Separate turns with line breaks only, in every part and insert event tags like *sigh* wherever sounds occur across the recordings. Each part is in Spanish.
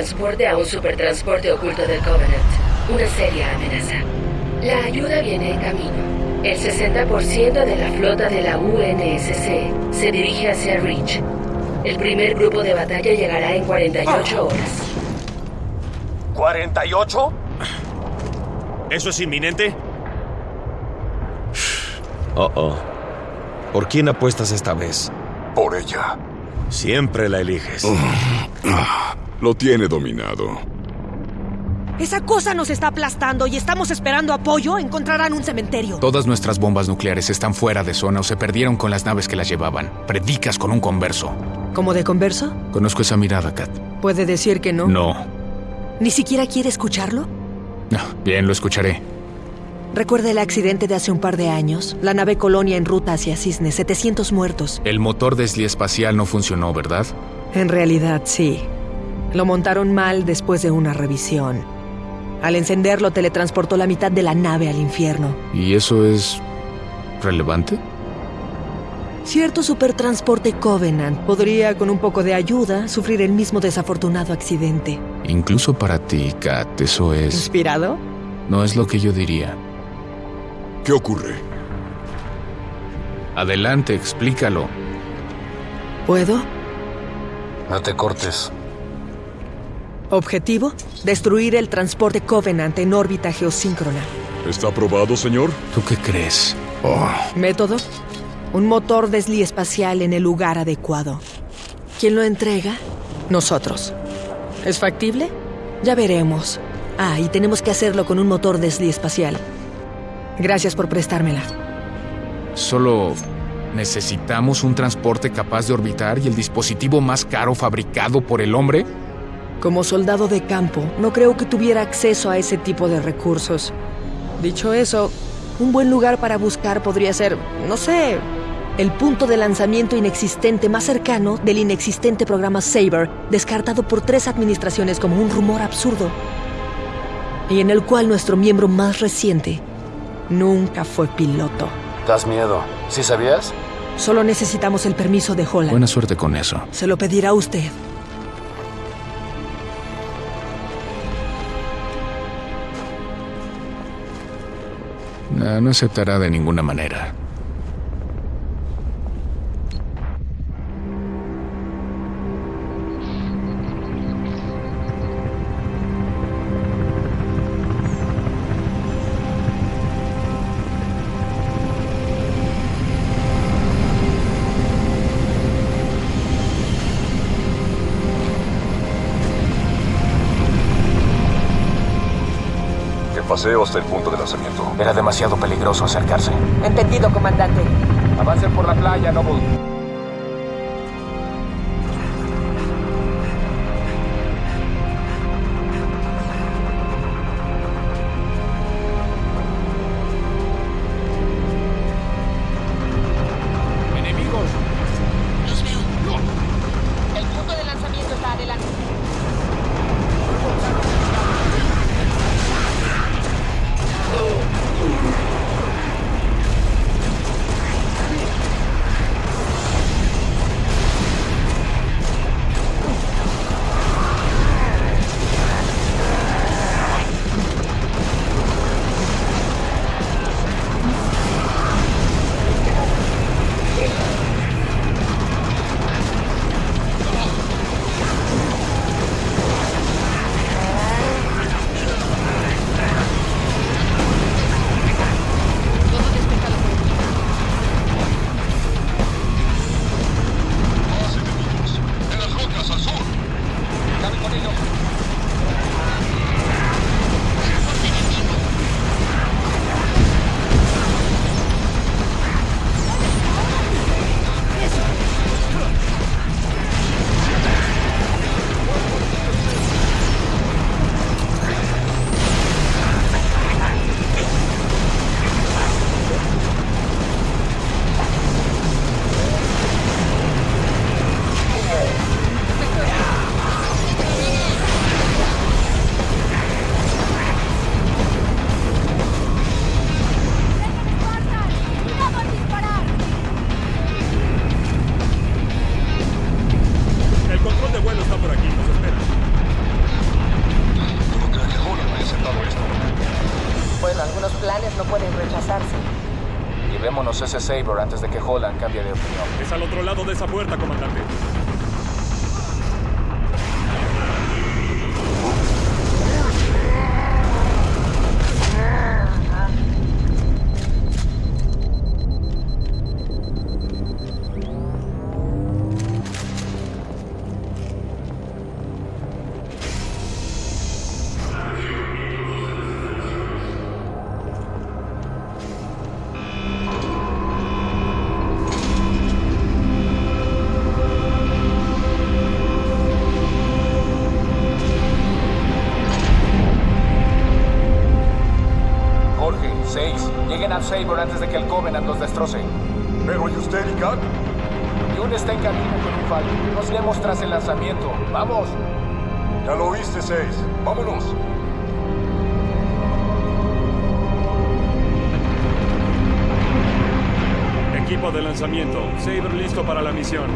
teletransporte a un supertransporte oculto del Covenant. Una seria amenaza. La ayuda viene en camino. El 60% de la flota de la UNSC se dirige hacia Reach. El primer grupo de batalla llegará en 48 horas.
¿48?
¿Eso es inminente? *sighs*
Oh, oh. ¿Por quién apuestas esta vez?
Por ella.
Siempre la eliges. *sighs* *sighs*
Lo tiene dominado.
Esa cosa nos está aplastando y estamos esperando apoyo. Encontrarán un cementerio.
Todas nuestras bombas nucleares están fuera de zona o se perdieron con las naves que las llevaban. Predicas con un converso.
¿Cómo de converso?
Conozco esa mirada, Kat.
¿Puede decir que no?
No.
¿Ni siquiera quiere escucharlo?
No, bien, lo escucharé.
¿Recuerda el accidente de hace un par de años? La nave Colonia en ruta hacia Cisne, 700 muertos.
El motor espacial no funcionó, ¿verdad?
En realidad, sí. Lo montaron mal después de una revisión. Al encenderlo, teletransportó la mitad de la nave al infierno.
¿Y eso es relevante?
Cierto supertransporte Covenant podría, con un poco de ayuda, sufrir el mismo desafortunado accidente.
Incluso para ti, Kat, eso es...
¿Inspirado?
No es lo que yo diría.
¿Qué ocurre?
Adelante, explícalo.
¿Puedo?
No te cortes.
Objetivo, destruir el transporte Covenant en órbita geosíncrona.
¿Está aprobado, señor?
¿Tú qué crees?
Oh.
Método, un motor Desli espacial en el lugar adecuado. ¿Quién lo entrega? Nosotros. ¿Es factible? Ya veremos. Ah, y tenemos que hacerlo con un motor Desli espacial. Gracias por prestármela.
Solo necesitamos un transporte capaz de orbitar y el dispositivo más caro fabricado por el hombre.
Como soldado de campo, no creo que tuviera acceso a ese tipo de recursos. Dicho eso, un buen lugar para buscar podría ser, no sé, el punto de lanzamiento inexistente más cercano del inexistente programa Saber, descartado por tres administraciones como un rumor absurdo, y en el cual nuestro miembro más reciente nunca fue piloto.
Das miedo. ¿Sí sabías?
Solo necesitamos el permiso de Holland.
Buena suerte con eso.
Se lo pedirá usted.
No, no aceptará de ninguna manera.
Paseo hasta el punto de lanzamiento.
Era demasiado peligroso acercarse.
Entendido, comandante.
Avancen por la playa, Noble. Ese Saber antes de que Holland cambie de opinión.
Es al otro lado de esa puerta, comandante.
6. Lleguen al Saber antes de que el Covenant los destroce.
¿Pero y usted y Kat?
Yun está en camino con un fallo. Nos iremos tras el lanzamiento. ¡Vamos!
Ya lo oíste, 6. Vámonos.
Equipo de lanzamiento. Saber listo para la misión.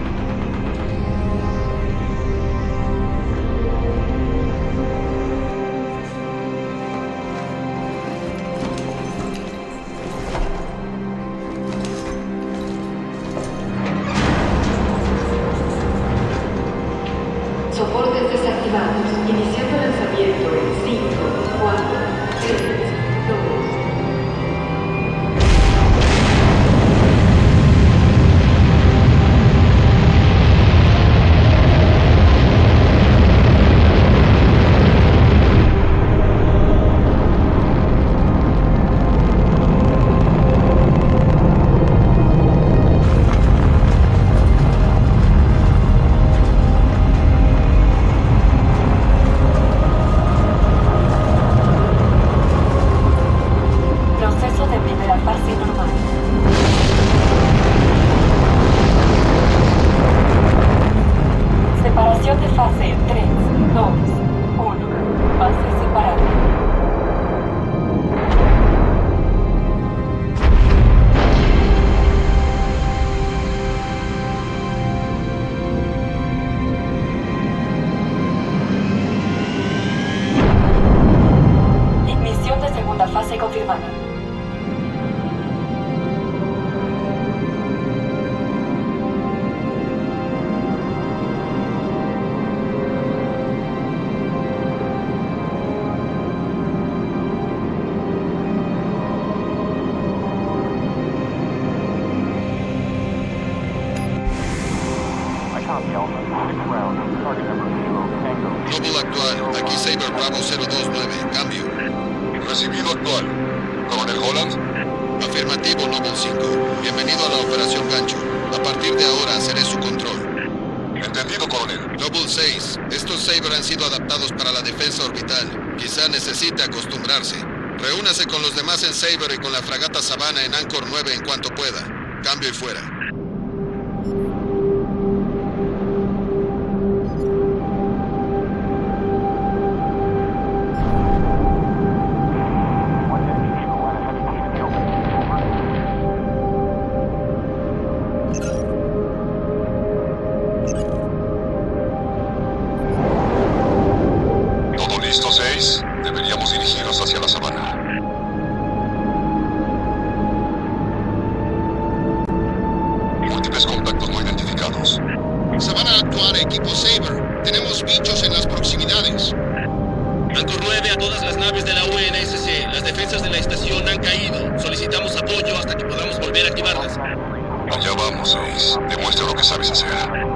Bravo 029, cambio.
Recibido actual. ¿Coronel Holland?
Afirmativo, Noble 5. Bienvenido a la Operación Gancho. A partir de ahora seré su control.
Entendido, coronel.
Noble 6. Estos Saber han sido adaptados para la defensa orbital. Quizá necesite acostumbrarse. Reúnase con los demás en Saber y con la fragata Savannah en Anchor 9 en cuanto pueda. Cambio y fuera. Savannah actuar, equipo Saber. Tenemos bichos en las proximidades.
Anchor 9 a todas las naves de la UNSC. Las defensas de la estación han caído. Solicitamos apoyo hasta que podamos volver a activarlas.
Allá vamos, 6. Demuestra lo que sabes hacer.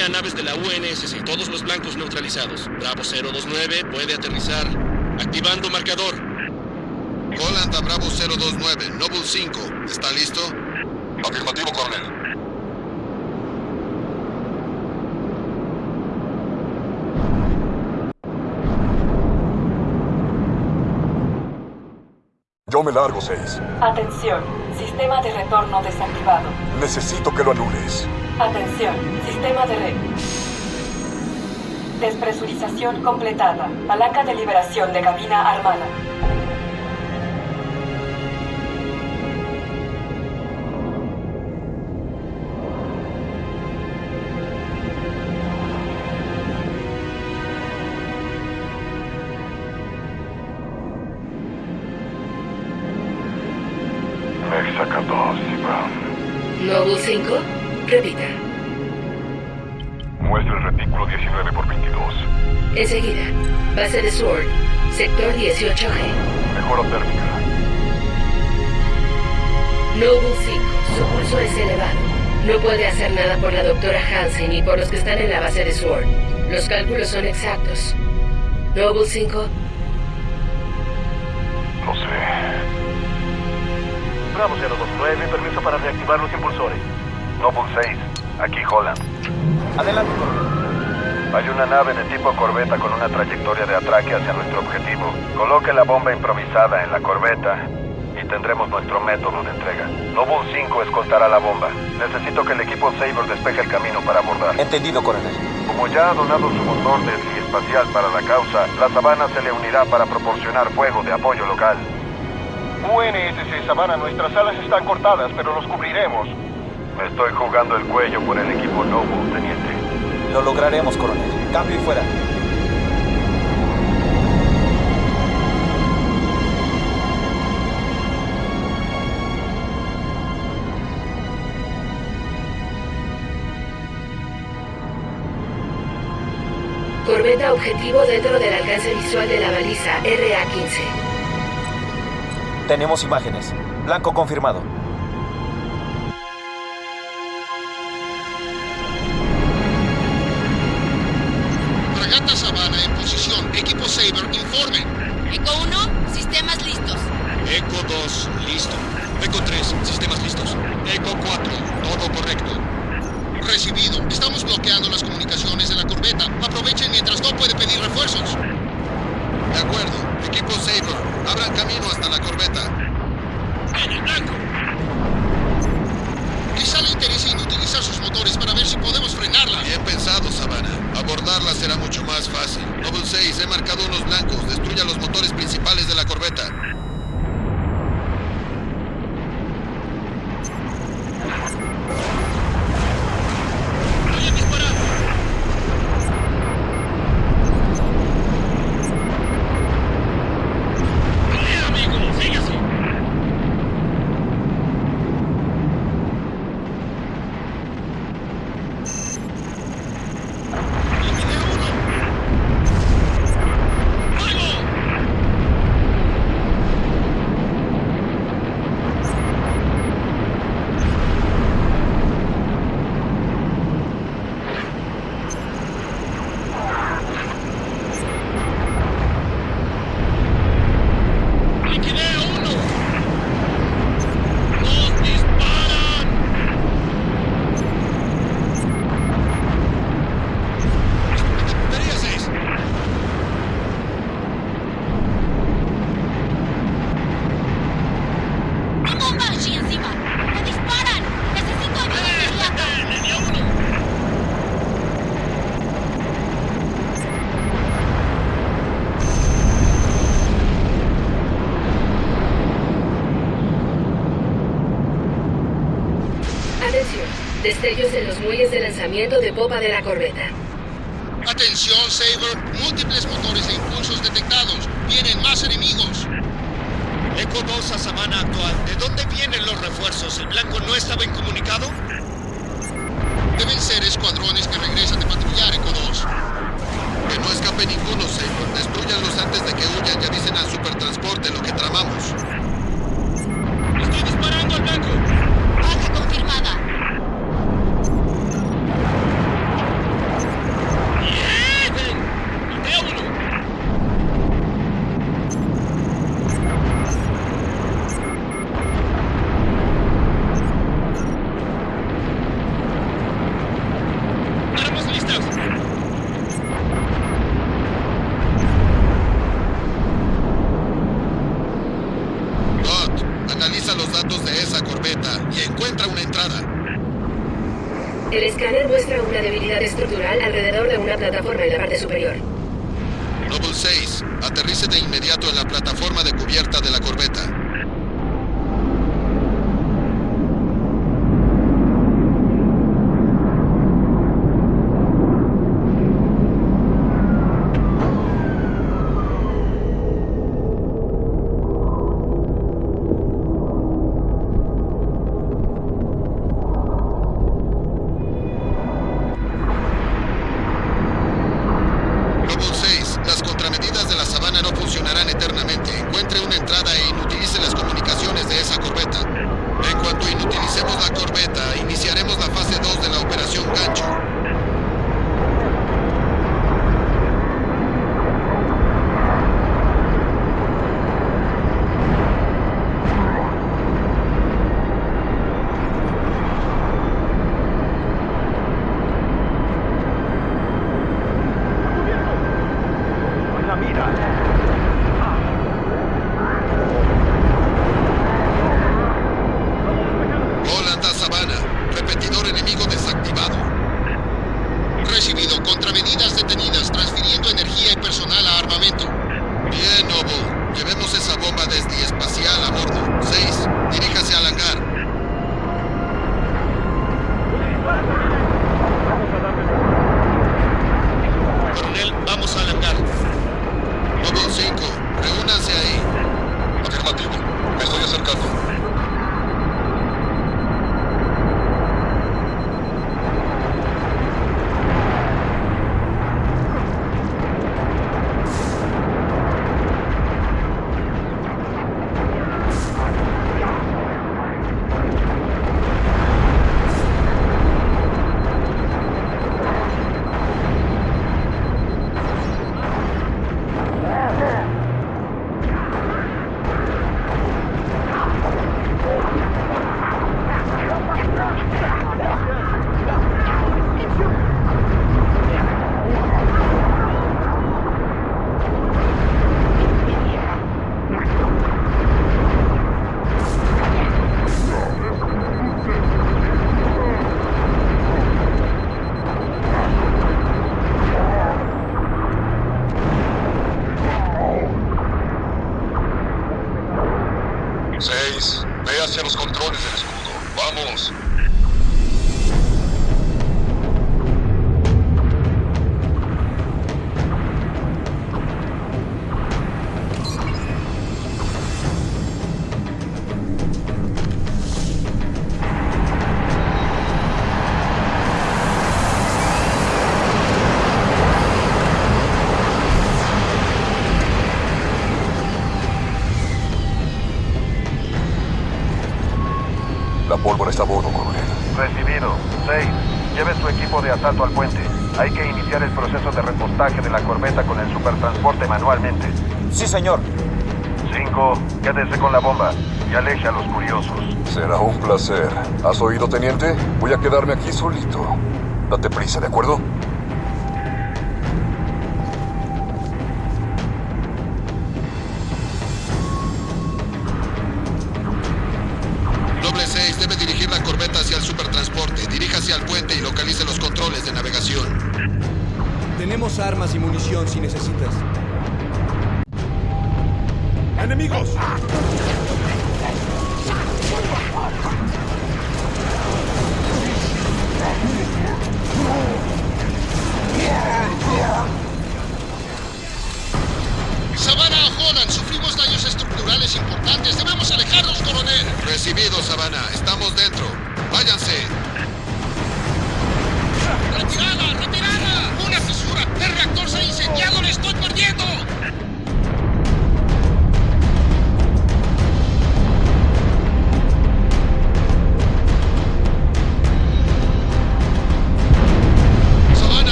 A
naves de la UNSC. Todos los blancos neutralizados. Bravo 029 puede aterrizar. Activando marcador.
Holland a Bravo 029. Noble 5. ¿Está listo?
Afirmativo, coronel.
Yo me largo, 6.
Atención, sistema de retorno desactivado.
Necesito que lo anules.
Atención, sistema de red. Despresurización completada. Palanca de liberación de cabina armada.
Exacto, Brown.
5. Repita.
Muestra el retículo 19 por 22.
Enseguida. Base de Sword. Sector 18G.
Mejora térmica.
Noble 5. Su pulso es elevado. No puede hacer nada por la doctora Hansen ni por los que están en la base de Sword. Los cálculos son exactos. Noble 5.
No sé.
Bravo 029, permiso para reactivar los impulsores.
Noble 6, aquí Holland.
Adelante,
Hay una nave de tipo corbeta con una trayectoria de atraque hacia nuestro objetivo. Coloque la bomba improvisada en la corbeta y tendremos nuestro método de entrega. Noble 5 escoltará la bomba. Necesito que el equipo Saber despeje el camino para abordar.
Entendido, coronel.
Como ya ha donado su motor de espacial para la causa, la Sabana se le unirá para proporcionar fuego de apoyo local.
UNSC Sabana, nuestras alas están cortadas, pero los cubriremos.
Me estoy jugando el cuello por el equipo Noble, teniente.
Lo lograremos, coronel. Cambio y fuera.
corbeta objetivo dentro del alcance visual de la baliza RA-15.
Tenemos imágenes. Blanco confirmado.
Recibido. Estamos bloqueando las comunicaciones de la corbeta. Aprovechen mientras no puede pedir refuerzos. De acuerdo. Equipo Saber, abran camino hasta la corbeta.
En el blanco.
Quizá le interese inutilizar sus motores para ver si podemos frenarla. Bien pensado, Sabana. Abordarla será mucho más fácil. Noble 6, he marcado unos blancos. Destruya los motores principales de la corbeta.
Voy a disparar. Bien, amigo, sigue así. Liquidé uno. ¡Fuego! ¡Liquidé a uno! ¡Nos disparan!
Batería 6.
¡Hay bomba allí encima! ¡Me disparan! ¡Necesito ayuda inmediata!
¡Le di a uno!
Atención, destellos en los lanzamiento de popa de la corbeta.
Hacia los controles del escudo. Vamos.
Sí, señor.
5. Quédese con la bomba y aleje a los curiosos.
Será un placer. ¿Has oído, teniente? Voy a quedarme aquí solito. Date prisa, ¿de acuerdo?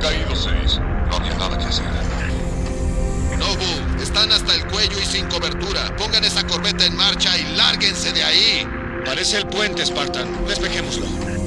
Caído, seis. No había nada que hacer.
Nobu, están hasta el cuello y sin cobertura. Pongan esa corbeta en marcha y lárguense de ahí.
Parece el puente, Spartan. Despejémoslo.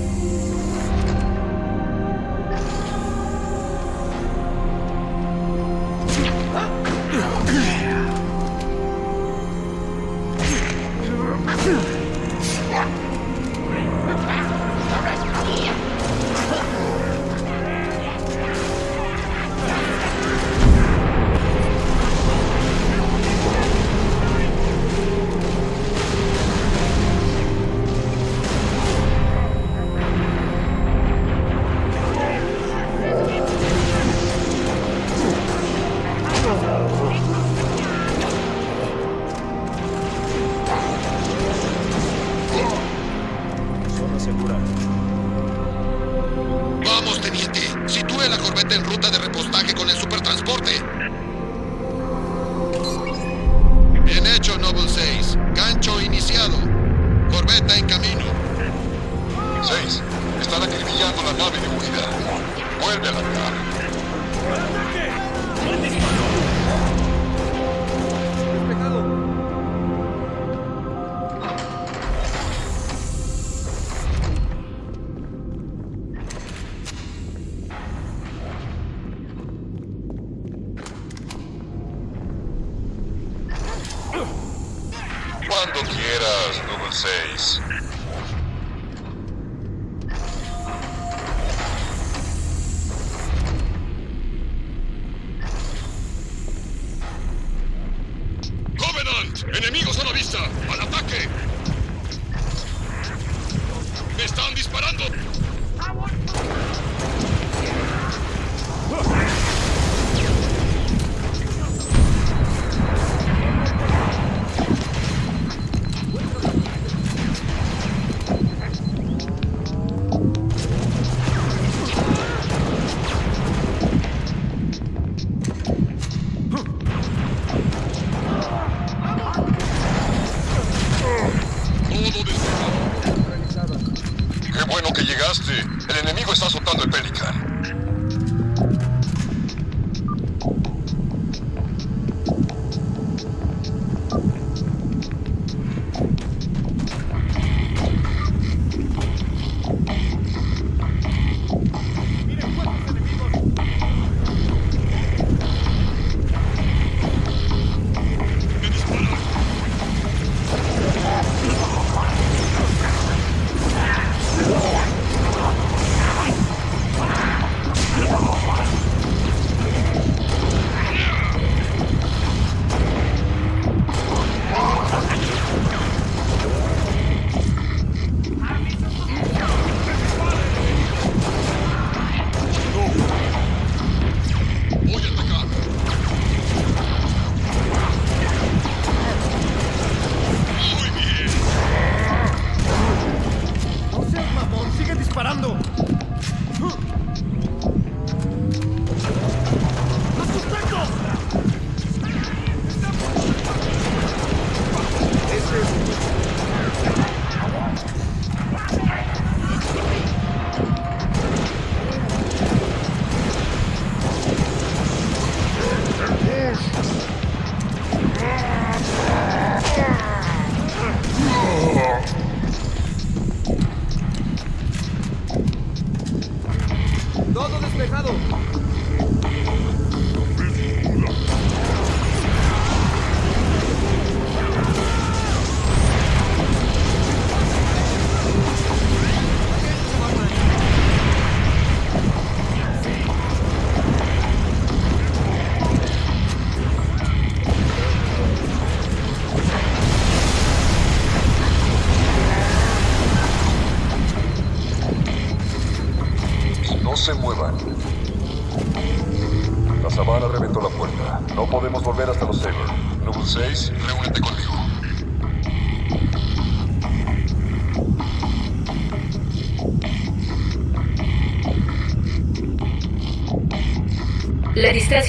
Supertransporte. Bien hecho, Noble 6. Gancho iniciado. Corbeta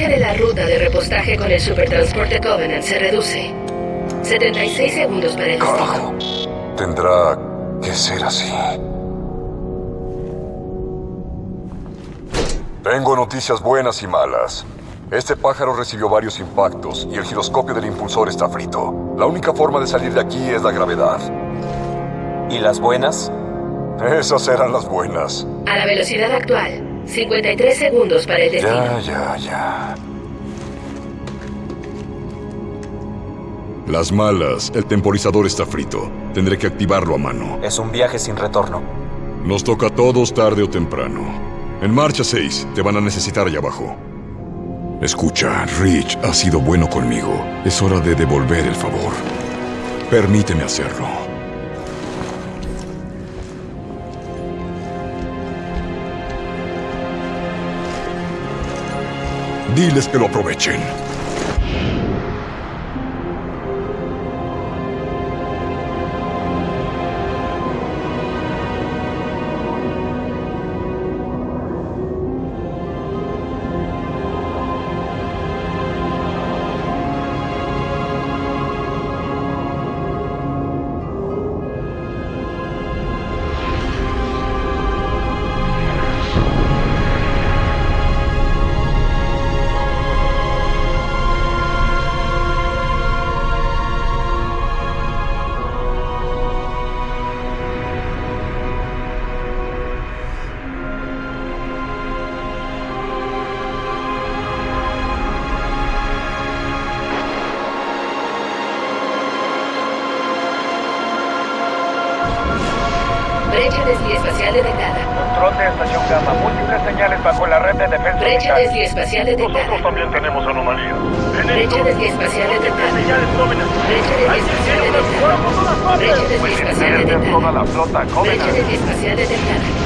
distancia de la ruta de repostaje con el supertransporte Covenant se reduce. 76 segundos para el destino.
Tendrá que ser así. Tengo noticias buenas y malas. Este pájaro recibió varios impactos y el giroscopio del impulsor está frito. La única forma de salir de aquí es la gravedad.
¿Y las buenas?
Esas eran las buenas.
A la velocidad actual, 53 segundos para el destino.
Ya, ya, ya.
Las malas, el temporizador está frito. Tendré que activarlo a mano.
Es un viaje sin retorno.
Nos toca a todos tarde o temprano. En marcha 6, te van a necesitar allá abajo. Escucha, Rich ha sido bueno conmigo. Es hora de devolver el favor. Permíteme hacerlo. Diles que lo aprovechen.
Brecha desviespacial detectada.
Nosotros también tenemos anomalías.
Brecha desviespacial detectada. Brecha desviespacial detectada. Brecha desviespacial
Pierden
detectada. Brecha desviespacial detectada.